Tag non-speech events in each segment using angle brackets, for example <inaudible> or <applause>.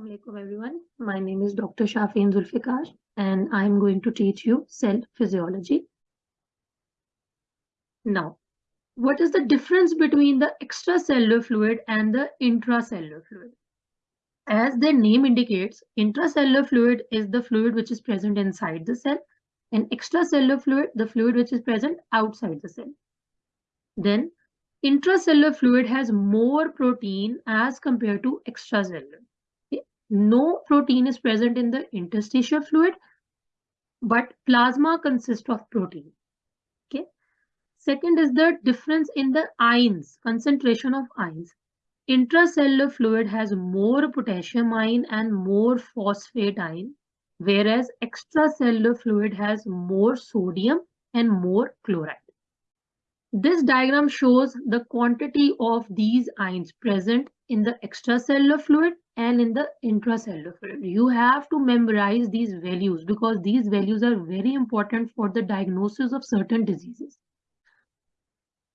Assalamualaikum everyone. My name is Dr. Shafeen Zulfikar and I'm going to teach you cell physiology. Now, what is the difference between the extracellular fluid and the intracellular fluid? As their name indicates, intracellular fluid is the fluid which is present inside the cell and extracellular fluid, the fluid which is present outside the cell. Then intracellular fluid has more protein as compared to extracellular no protein is present in the interstitial fluid, but plasma consists of protein. Okay. Second is the difference in the ions, concentration of ions. Intracellular fluid has more potassium ion and more phosphate ion, whereas extracellular fluid has more sodium and more chloride. This diagram shows the quantity of these ions present in the extracellular fluid and in the intracellular fluid. You have to memorize these values because these values are very important for the diagnosis of certain diseases.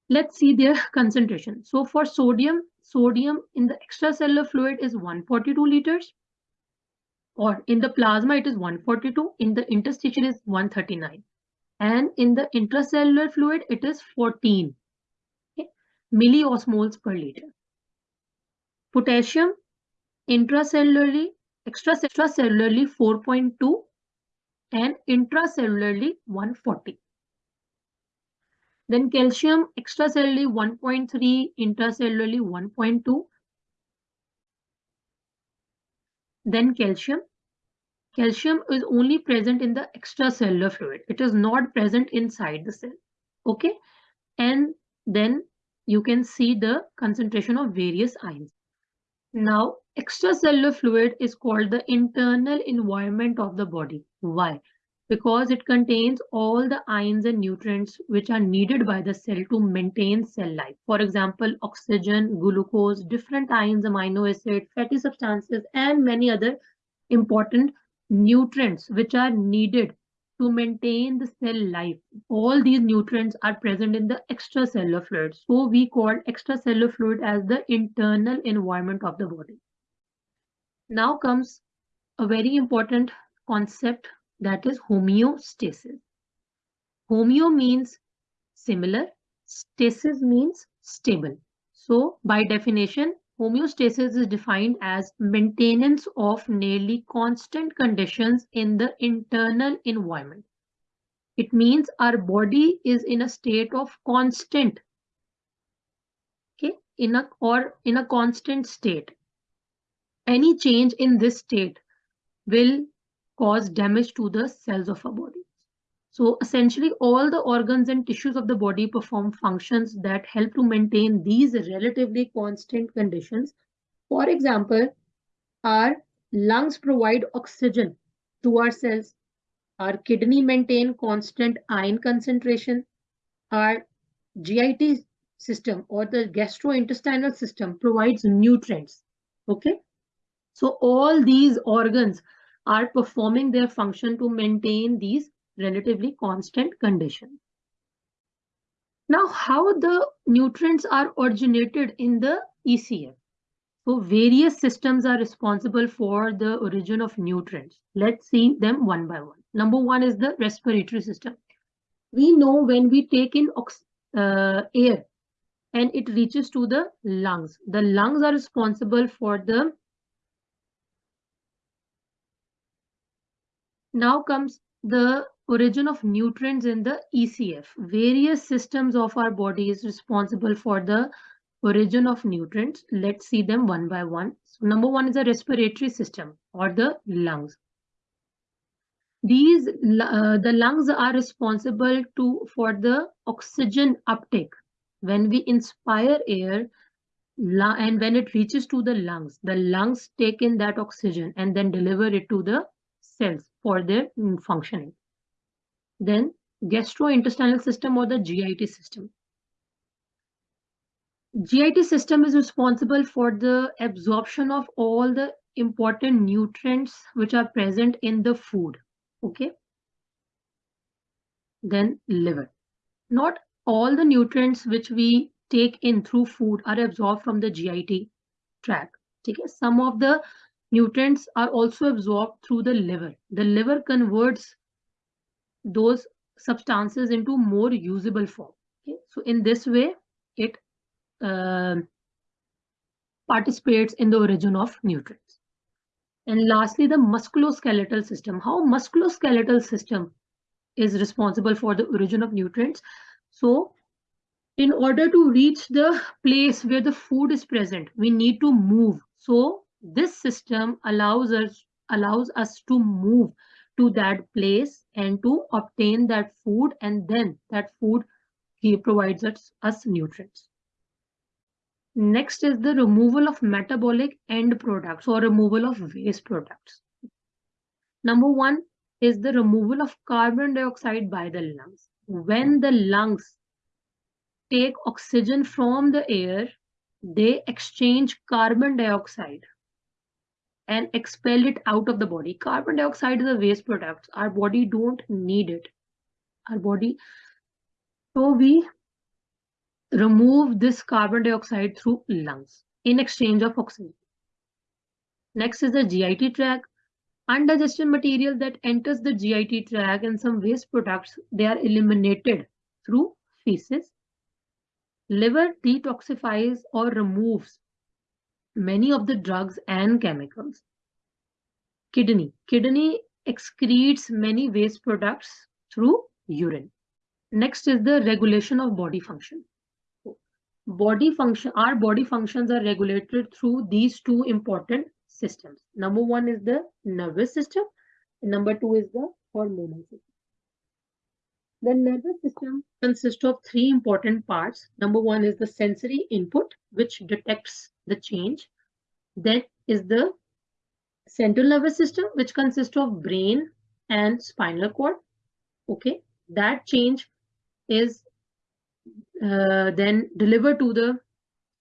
Let's see their <laughs> concentration. So for sodium, sodium in the extracellular fluid is 142 liters or in the plasma it is 142, in the interstitial is 139 and in the intracellular fluid it is 14 okay, milliosmoles per liter. Potassium intracellularly, extracellularly 4.2 and intracellularly 140. Then calcium extracellularly 1.3, intracellularly 1.2. Then calcium. Calcium is only present in the extracellular fluid. It is not present inside the cell. Okay. And then you can see the concentration of various ions. Now, extracellular fluid is called the internal environment of the body. Why? Because it contains all the ions and nutrients which are needed by the cell to maintain cell life. For example, oxygen, glucose, different ions, amino acid, fatty substances, and many other important nutrients which are needed to maintain the cell life. All these nutrients are present in the extracellular fluid. So we call extracellular fluid as the internal environment of the body. Now comes a very important concept that is homeostasis. Homeo means similar, stasis means stable. So by definition, Homeostasis is defined as maintenance of nearly constant conditions in the internal environment. It means our body is in a state of constant, okay, in a or in a constant state. Any change in this state will cause damage to the cells of our body. So essentially all the organs and tissues of the body perform functions that help to maintain these relatively constant conditions. For example, our lungs provide oxygen to our cells. Our kidney maintain constant ion concentration. Our GIT system or the gastrointestinal system provides nutrients. Okay. So all these organs are performing their function to maintain these relatively constant condition. Now, how the nutrients are originated in the ECF? So various systems are responsible for the origin of nutrients. Let's see them one by one. Number one is the respiratory system. We know when we take in uh, air and it reaches to the lungs. The lungs are responsible for the now comes the origin of nutrients in the ECF. Various systems of our body is responsible for the origin of nutrients. Let's see them one by one. So number one is the respiratory system or the lungs. These uh, the lungs are responsible to for the oxygen uptake. When we inspire air and when it reaches to the lungs, the lungs take in that oxygen and then deliver it to the cells for their mm, functioning. Then gastrointestinal system or the GIT system. GIT system is responsible for the absorption of all the important nutrients which are present in the food. Okay. Then liver. Not all the nutrients which we take in through food are absorbed from the GIT tract. Okay. Some of the nutrients are also absorbed through the liver. The liver converts those substances into more usable form. Okay? So in this way, it uh, participates in the origin of nutrients. And lastly, the musculoskeletal system. How musculoskeletal system is responsible for the origin of nutrients. So in order to reach the place where the food is present, we need to move. So this system allows us allows us to move to that place and to obtain that food and then that food he provides us, us nutrients. Next is the removal of metabolic end products or removal of waste products. Number one is the removal of carbon dioxide by the lungs. When the lungs take oxygen from the air, they exchange carbon dioxide and expel it out of the body. Carbon dioxide is a waste product. Our body don't need it. Our body, so we remove this carbon dioxide through lungs in exchange of oxygen. Next is the GIT tract. Undigested material that enters the GIT tract and some waste products, they are eliminated through feces. Liver detoxifies or removes many of the drugs and chemicals. Kidney. Kidney excretes many waste products through urine. Next is the regulation of body function. Body function, our body functions are regulated through these two important systems. Number one is the nervous system. Number two is the hormonal system. The nervous system consists of three important parts. Number one is the sensory input, which detects the change. Then is the central nervous system, which consists of brain and spinal cord. Okay, that change is uh, then delivered to the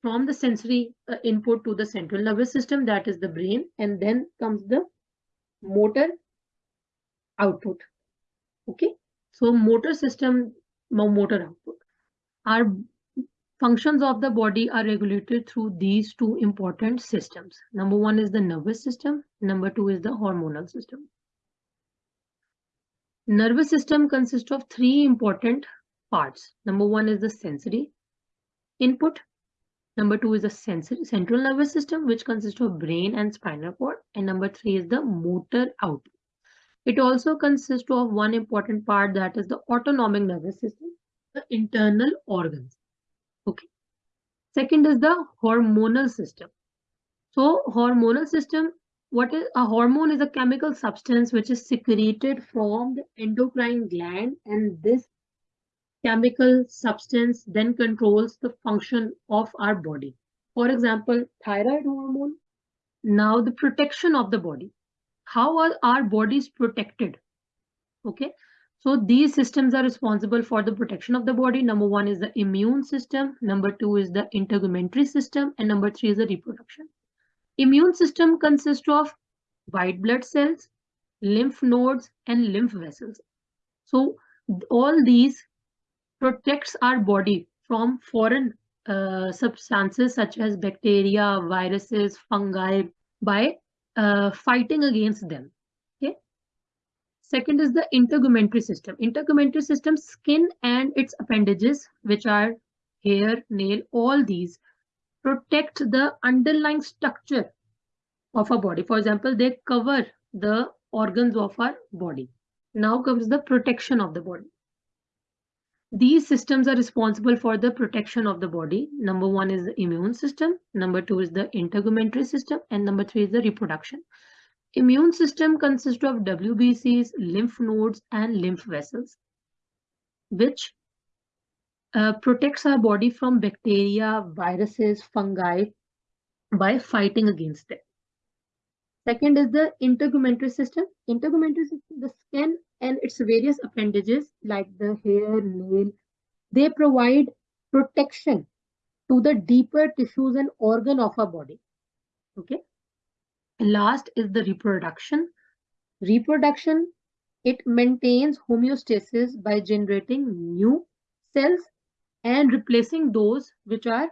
from the sensory uh, input to the central nervous system, that is the brain, and then comes the motor output. Okay, so motor system, motor output. Our functions of the body are regulated through these two important systems. Number one is the nervous system. Number two is the hormonal system. Nervous system consists of three important parts. Number one is the sensory input. Number two is the sensory, central nervous system, which consists of brain and spinal cord. And number three is the motor output. It also consists of one important part that is the autonomic nervous system, the internal organs. Okay. Second is the hormonal system. So hormonal system, what is a hormone is a chemical substance which is secreted from the endocrine gland and this chemical substance then controls the function of our body. For example, thyroid hormone. Now the protection of the body. How are our bodies protected? Okay, so these systems are responsible for the protection of the body. Number one is the immune system. Number two is the integumentary system. And number three is the reproduction. Immune system consists of white blood cells, lymph nodes, and lymph vessels. So all these protects our body from foreign uh, substances such as bacteria, viruses, fungi by uh, fighting against them. Okay. Second is the integumentary system. Integumentary system, skin and its appendages, which are hair, nail, all these protect the underlying structure of our body. For example, they cover the organs of our body. Now comes the protection of the body. These systems are responsible for the protection of the body. Number one is the immune system. Number two is the integumentary system. And number three is the reproduction. Immune system consists of WBCs, lymph nodes, and lymph vessels, which uh, protects our body from bacteria, viruses, fungi by fighting against them. Second is the integumentary system. Integumentary system, the skin and its various appendages like the hair, nail, they provide protection to the deeper tissues and organ of our body. Okay. Last is the reproduction. Reproduction, it maintains homeostasis by generating new cells and replacing those which are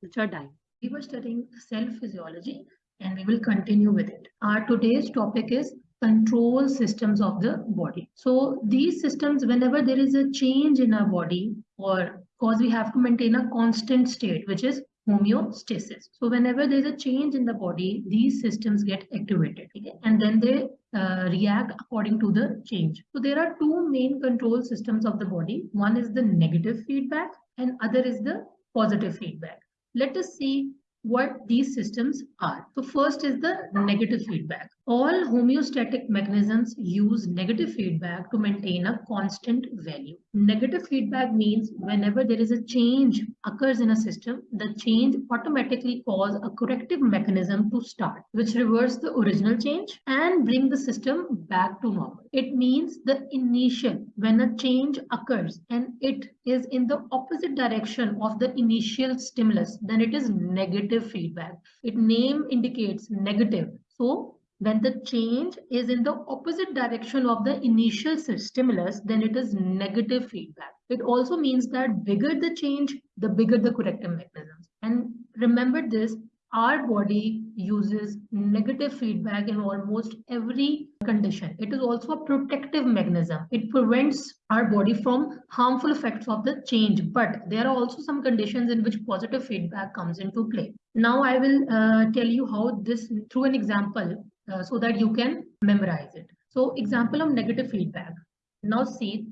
which are dying. We were studying cell physiology and we will continue with it. Our today's topic is control systems of the body. So these systems, whenever there is a change in our body or because we have to maintain a constant state, which is homeostasis. So whenever there's a change in the body, these systems get activated okay? and then they uh, react according to the change. So there are two main control systems of the body. One is the negative feedback and other is the positive feedback. Let us see what these systems are. So first is the negative feedback. All homeostatic mechanisms use negative feedback to maintain a constant value. Negative feedback means whenever there is a change occurs in a system, the change automatically cause a corrective mechanism to start, which reverse the original change and bring the system back to normal. It means the initial, when a change occurs and it is in the opposite direction of the initial stimulus, then it is negative feedback. Its name indicates negative. So when the change is in the opposite direction of the initial stimulus, then it is negative feedback. It also means that bigger the change, the bigger the corrective mechanisms. And remember this, our body uses negative feedback in almost every condition. It is also a protective mechanism. It prevents our body from harmful effects of the change. But there are also some conditions in which positive feedback comes into play. Now I will uh, tell you how this, through an example, uh, so that you can memorize it. So example of negative feedback. Now see,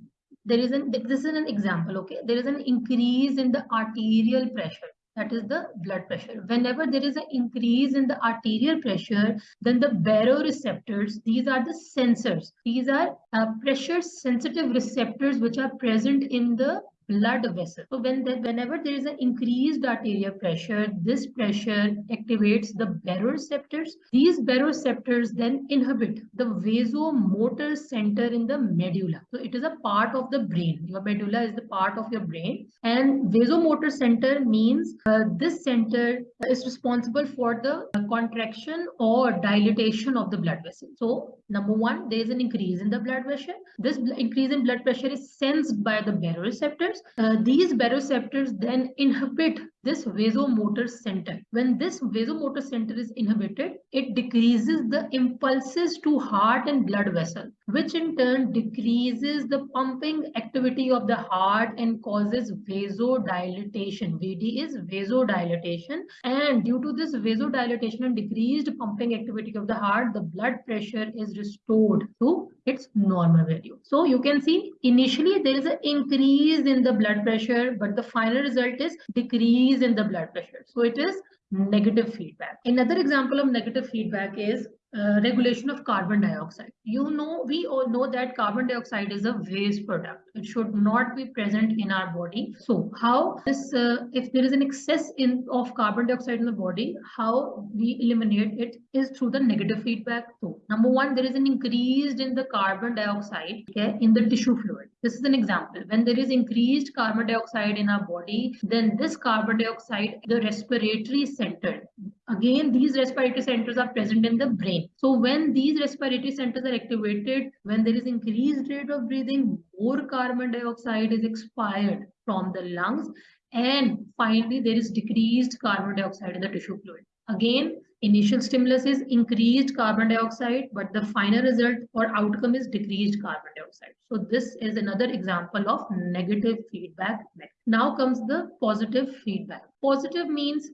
there is an, this is an example, okay? There is an increase in the arterial pressure that is the blood pressure. Whenever there is an increase in the arterial pressure, then the baroreceptors, these are the sensors. These are uh, pressure sensitive receptors which are present in the blood vessel. So when the, whenever there is an increased arterial pressure, this pressure activates the baroreceptors. These baroreceptors then inhibit the vasomotor center in the medulla. So it is a part of the brain. Your medulla is the part of your brain. And vasomotor center means uh, this center is responsible for the uh, contraction or dilatation of the blood vessel. So number one, there is an increase in the blood pressure. This increase in blood pressure is sensed by the baroreceptors uh, these baroreceptors then inhibit this vasomotor center. When this vasomotor center is inhibited, it decreases the impulses to heart and blood vessel, which in turn decreases the pumping activity of the heart and causes vasodilatation. VD is vasodilatation. And due to this vasodilatation and decreased pumping activity of the heart, the blood pressure is restored to its normal value. So you can see initially there is an increase in the blood pressure, but the final result is decrease in the blood pressure. So it is negative feedback. Another example of negative feedback is uh, regulation of carbon dioxide. You know, we all know that carbon dioxide is a waste product. It should not be present in our body. So how this, uh, if there is an excess in of carbon dioxide in the body, how we eliminate it is through the negative feedback. So number one, there is an increase in the carbon dioxide okay, in the tissue fluid. This is an example. When there is increased carbon dioxide in our body, then this carbon dioxide, the respiratory center, again, these respiratory centers are present in the brain. So when these respiratory centers are activated, when there is increased rate of breathing, more carbon dioxide is expired from the lungs. And finally, there is decreased carbon dioxide in the tissue fluid. Again, initial stimulus is increased carbon dioxide, but the final result or outcome is decreased carbon dioxide. So this is another example of negative feedback. Now comes the positive feedback. Positive means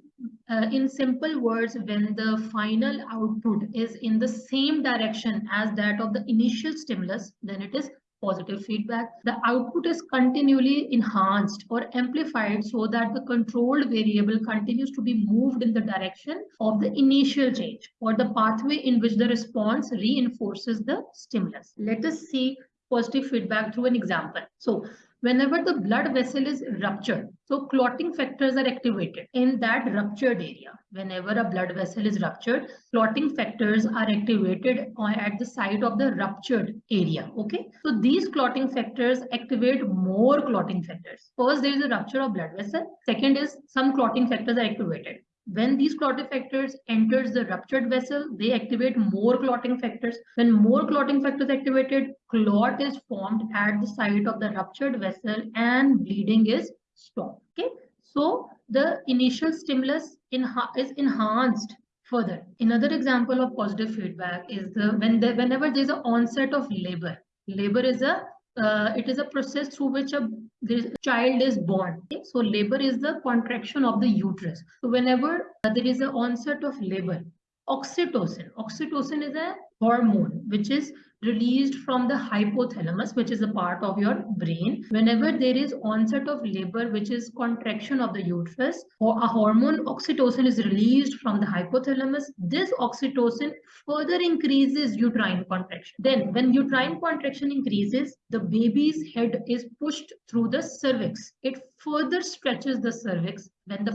uh, in simple words, when the final output is in the same direction as that of the initial stimulus, then it is positive feedback. The output is continually enhanced or amplified so that the controlled variable continues to be moved in the direction of the initial change or the pathway in which the response reinforces the stimulus. Let us see positive feedback through an example. So whenever the blood vessel is ruptured, so clotting factors are activated in that ruptured area. Whenever a blood vessel is ruptured, clotting factors are activated at the site of the ruptured area. Okay, so these clotting factors activate more clotting factors. First, there is a rupture of blood vessel. Second is some clotting factors are activated. When these clotting factors enters the ruptured vessel, they activate more clotting factors. When more clotting factors activated, clot is formed at the site of the ruptured vessel and bleeding is stopped. Okay, so the initial stimulus is enhanced further. Another example of positive feedback is the when whenever there's an onset of labor. Labor is a uh, it is a process through which a child is born. Okay? So labor is the contraction of the uterus. So whenever uh, there is an onset of labor, oxytocin, oxytocin is a hormone which is released from the hypothalamus, which is a part of your brain. Whenever there is onset of labor, which is contraction of the uterus, or a hormone oxytocin is released from the hypothalamus, this oxytocin further increases uterine contraction. Then when uterine contraction increases, the baby's head is pushed through the cervix. It further stretches the cervix. When the,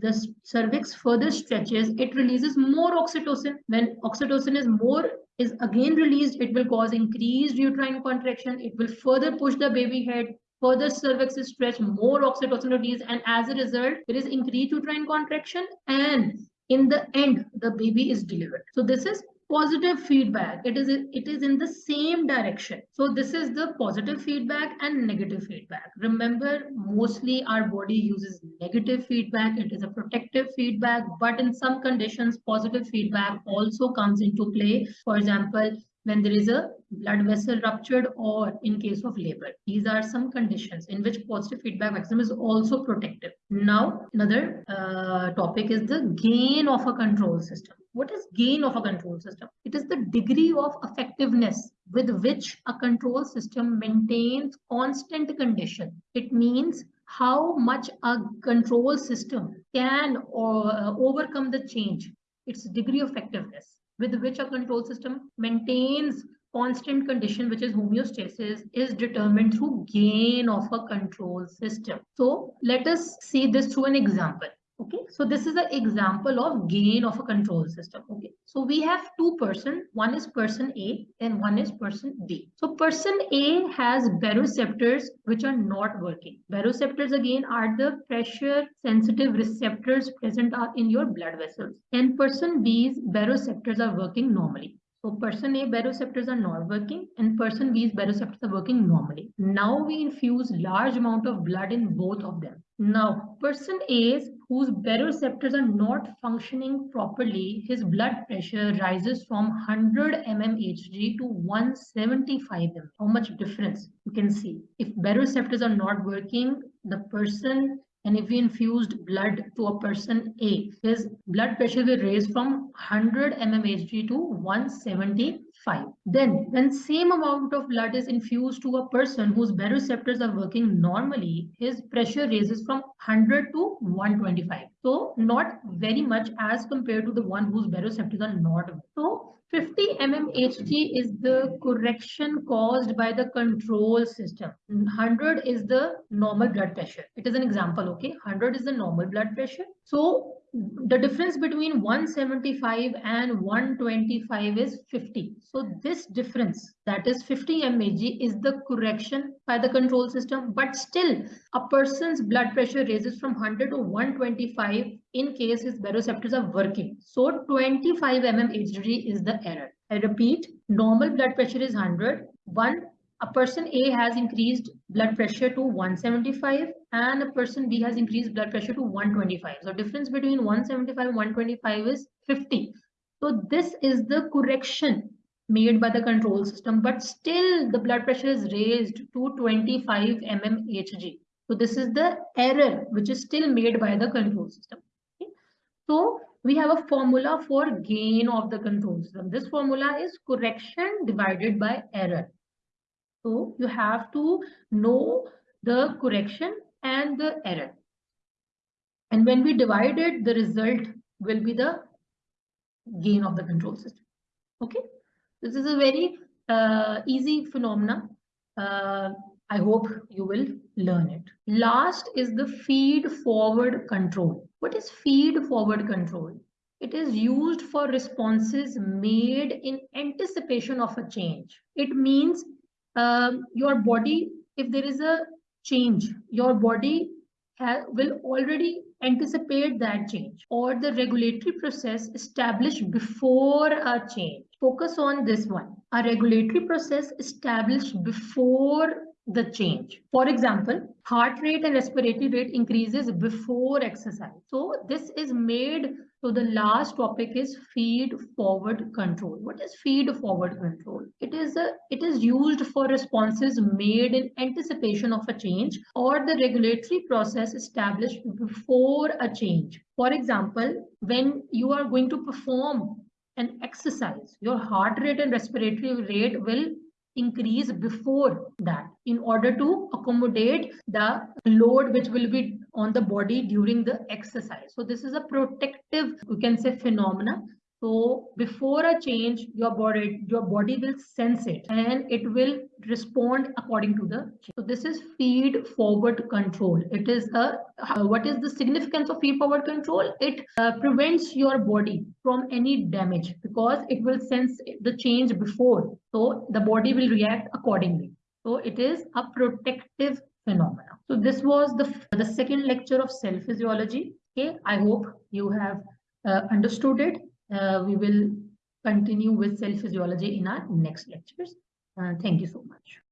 the cervix further stretches, it releases more oxytocin. When oxytocin is more is again released, it will cause increased uterine contraction. It will further push the baby head, further cervix is stretched, more oxytocin release, and as a result, there is increased uterine contraction, and in the end, the baby is delivered. So this is positive feedback. It is it is in the same direction. So this is the positive feedback and negative feedback. Remember mostly our body uses negative feedback. It is a protective feedback but in some conditions positive feedback also comes into play. For example when there is a blood vessel ruptured or in case of labor. These are some conditions in which positive feedback mechanism is also protective. Now, another uh, topic is the gain of a control system. What is gain of a control system? It is the degree of effectiveness with which a control system maintains constant condition. It means how much a control system can uh, overcome the change, its degree of effectiveness with which a control system maintains constant condition, which is homeostasis, is determined through gain of a control system. So let us see this through an example. Okay, so this is an example of gain of a control system. Okay, so we have two person, one is person A and one is person B. So person A has baroreceptors which are not working. Baroreceptors again are the pressure sensitive receptors present in your blood vessels. And person B's baroreceptors are working normally. So person A baroreceptors are not working and person B's baroreceptors are working normally. Now we infuse large amount of blood in both of them. Now person A's whose baroreceptors are not functioning properly, his blood pressure rises from 100 mmHg to 175 mm. How much difference you can see. If baroreceptors are not working, the person and if we infused blood to a person A, his blood pressure will raise from 100 mmHg to 175. Then when same amount of blood is infused to a person whose baroreceptors are working normally, his pressure raises from 100 to 125. So not very much as compared to the one whose baroreceptors are not. So 50 mmHg is the correction caused by the control system. 100 is the normal blood pressure. It is an example, okay? 100 is the normal blood pressure. So the difference between 175 and 125 is 50 so this difference that is 50 mg is the correction by the control system. But still a person's blood pressure raises from 100 to 125 in case his baroreceptors are working. So 25 mmHg is the error. I repeat normal blood pressure is 100 one a person A has increased blood pressure to 175 and a person B has increased blood pressure to 125. So difference between 175 and 125 is 50. So this is the correction made by the control system, but still the blood pressure is raised to 25 mmHg. So this is the error which is still made by the control system. Okay? So we have a formula for gain of the control system. This formula is correction divided by error. So you have to know the correction and the error. And when we divide it, the result will be the gain of the control system. Okay, this is a very uh, easy phenomena. Uh, I hope you will learn it. Last is the feed forward control. What is feed forward control? It is used for responses made in anticipation of a change. It means um, your body, if there is a change, your body will already anticipate that change or the regulatory process established before a change. Focus on this one. A regulatory process established before the change. For example, heart rate and respiratory rate increases before exercise. So this is made so the last topic is feed forward control. What is feed forward control? It is a it is used for responses made in anticipation of a change or the regulatory process established before a change. For example, when you are going to perform an exercise, your heart rate and respiratory rate will increase before that in order to accommodate the load which will be on the body during the exercise. So this is a protective, we can say phenomena so before a change, your body, your body will sense it and it will respond according to the change. So this is feed forward control. It is a, uh, what is the significance of feed forward control? It uh, prevents your body from any damage because it will sense the change before. So the body will react accordingly. So it is a protective phenomena. So this was the, the second lecture of cell physiology. Okay, I hope you have uh, understood it uh, we will continue with cell physiology in our next lectures. Uh, thank you so much.